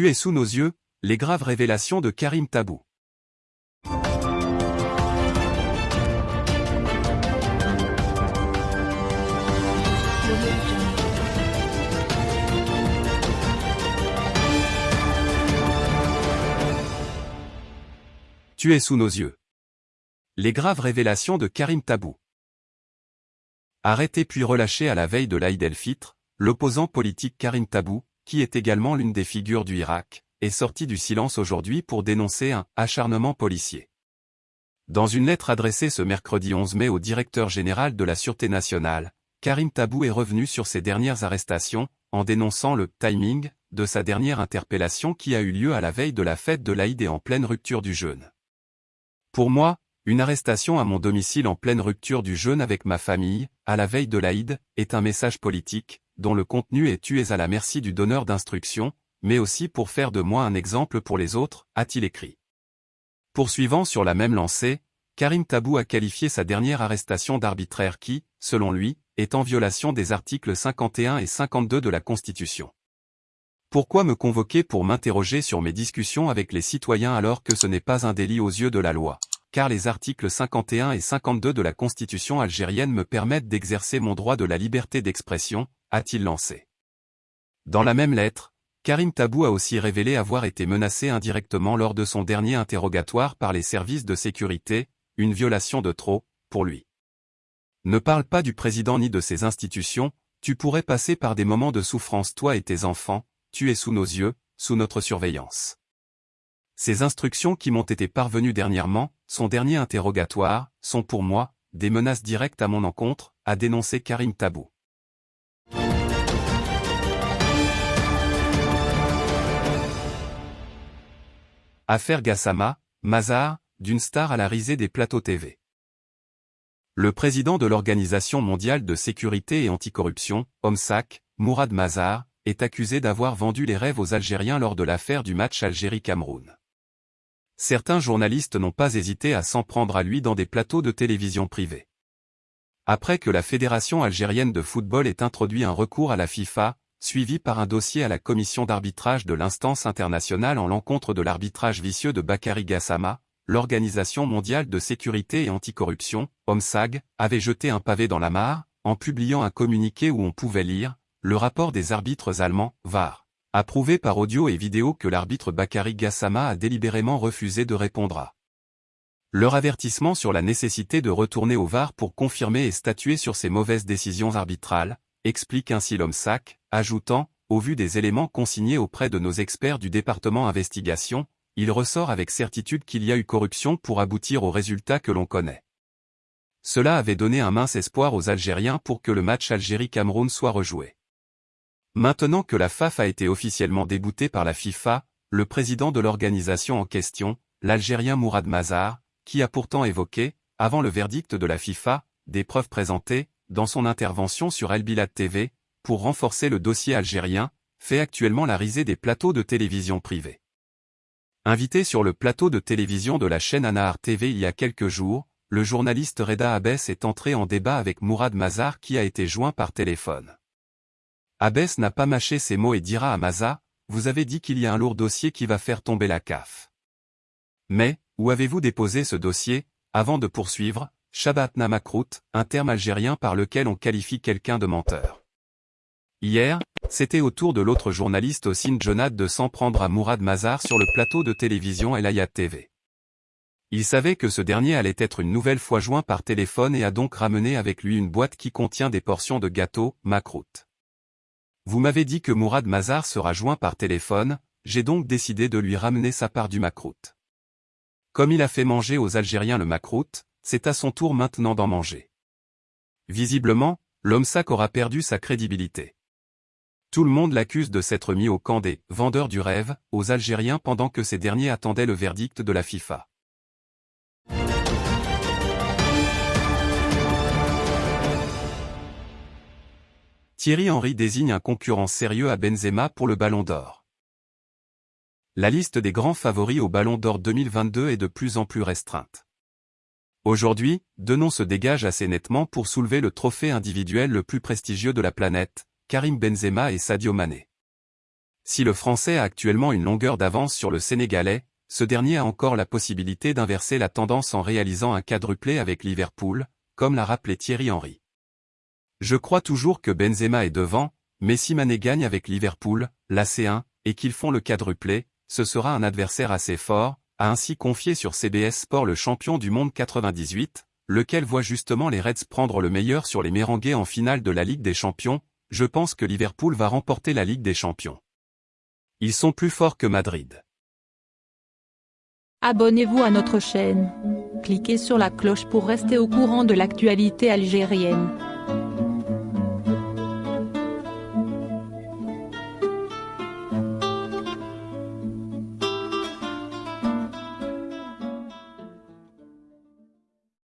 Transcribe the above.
Tu es sous nos yeux, les graves révélations de Karim Tabou. Tu es sous nos yeux. Les graves révélations de Karim Tabou. Arrêté puis relâché à la veille de l'Aïd el-Fitr, l'opposant politique Karim Tabou, qui est également l'une des figures du Irak, est sorti du silence aujourd'hui pour dénoncer un acharnement policier. Dans une lettre adressée ce mercredi 11 mai au directeur général de la Sûreté nationale, Karim Tabou est revenu sur ses dernières arrestations, en dénonçant le timing de sa dernière interpellation qui a eu lieu à la veille de la fête de l'Aïd et en pleine rupture du jeûne. Pour moi, une arrestation à mon domicile en pleine rupture du jeûne avec ma famille, à la veille de l'Aïd, est un message politique, dont le contenu est tu à la merci du donneur d'instructions, mais aussi pour faire de moi un exemple pour les autres, a-t-il écrit. Poursuivant sur la même lancée, Karim Tabou a qualifié sa dernière arrestation d'arbitraire qui, selon lui, est en violation des articles 51 et 52 de la Constitution. Pourquoi me convoquer pour m'interroger sur mes discussions avec les citoyens alors que ce n'est pas un délit aux yeux de la loi? Car les articles 51 et 52 de la Constitution algérienne me permettent d'exercer mon droit de la liberté d'expression, a-t-il lancé. Dans la même lettre, Karim Tabou a aussi révélé avoir été menacé indirectement lors de son dernier interrogatoire par les services de sécurité, une violation de trop, pour lui. Ne parle pas du président ni de ses institutions, tu pourrais passer par des moments de souffrance toi et tes enfants, tu es sous nos yeux, sous notre surveillance. Ces instructions qui m'ont été parvenues dernièrement, son dernier interrogatoire, sont pour moi, des menaces directes à mon encontre, a dénoncé Karim Tabou. Affaire Gassama, Mazar, d'une star à la risée des plateaux TV. Le président de l'Organisation mondiale de sécurité et anticorruption, OMSAC, Mourad Mazar, est accusé d'avoir vendu les rêves aux Algériens lors de l'affaire du match Algérie-Cameroun. Certains journalistes n'ont pas hésité à s'en prendre à lui dans des plateaux de télévision privés. Après que la Fédération algérienne de football ait introduit un recours à la FIFA, suivi par un dossier à la commission d'arbitrage de l'instance internationale en l'encontre de l'arbitrage vicieux de Bakary Gassama, l'Organisation mondiale de sécurité et anticorruption, OMSAG, avait jeté un pavé dans la mare, en publiant un communiqué où on pouvait lire le rapport des arbitres allemands, VAR, approuvé par audio et vidéo que l'arbitre Bakary Gassama a délibérément refusé de répondre à. Leur avertissement sur la nécessité de retourner au VAR pour confirmer et statuer sur ces mauvaises décisions arbitrales, explique ainsi l'OMSAC, ajoutant, au vu des éléments consignés auprès de nos experts du département investigation, il ressort avec certitude qu'il y a eu corruption pour aboutir au résultat que l'on connaît. Cela avait donné un mince espoir aux Algériens pour que le match Algérie-Cameroun soit rejoué. Maintenant que la FAF a été officiellement déboutée par la FIFA, le président de l'organisation en question, l'Algérien Mourad Mazar, qui a pourtant évoqué, avant le verdict de la FIFA, des preuves présentées, dans son intervention sur El Bilad TV, pour renforcer le dossier algérien, fait actuellement la risée des plateaux de télévision privés. Invité sur le plateau de télévision de la chaîne Anahar TV il y a quelques jours, le journaliste Reda Abès est entré en débat avec Mourad Mazar qui a été joint par téléphone. Abès n'a pas mâché ses mots et dira à Maza, vous avez dit qu'il y a un lourd dossier qui va faire tomber la CAF. Mais, où avez-vous déposé ce dossier, avant de poursuivre, Shabat Namakrout, un terme algérien par lequel on qualifie quelqu'un de menteur. Hier, c'était au tour de l'autre journaliste Ossine Jonad de s'en prendre à Mourad Mazar sur le plateau de télévision El Ayat TV. Il savait que ce dernier allait être une nouvelle fois joint par téléphone et a donc ramené avec lui une boîte qui contient des portions de gâteau, Makrout. Vous m'avez dit que Mourad Mazar sera joint par téléphone, j'ai donc décidé de lui ramener sa part du macroute. Comme il a fait manger aux Algériens le macroute, c'est à son tour maintenant d'en manger. Visiblement, l'homme sac aura perdu sa crédibilité. Tout le monde l'accuse de s'être mis au camp des vendeurs du rêve aux Algériens pendant que ces derniers attendaient le verdict de la FIFA. Thierry Henry désigne un concurrent sérieux à Benzema pour le Ballon d'Or. La liste des grands favoris au Ballon d'Or 2022 est de plus en plus restreinte. Aujourd'hui, deux noms se dégagent assez nettement pour soulever le trophée individuel le plus prestigieux de la planète, Karim Benzema et Sadio Mané. Si le Français a actuellement une longueur d'avance sur le Sénégalais, ce dernier a encore la possibilité d'inverser la tendance en réalisant un quadruplé avec Liverpool, comme l'a rappelé Thierry Henry. Je crois toujours que Benzema est devant, mais si Mané gagne avec Liverpool, la C1, et qu'ils font le quadruplé, ce sera un adversaire assez fort, a ainsi confié sur CBS Sport le champion du monde 98, lequel voit justement les Reds prendre le meilleur sur les Mérangués en finale de la Ligue des Champions, je pense que Liverpool va remporter la Ligue des Champions. Ils sont plus forts que Madrid. Abonnez-vous à notre chaîne. Cliquez sur la cloche pour rester au courant de l'actualité algérienne.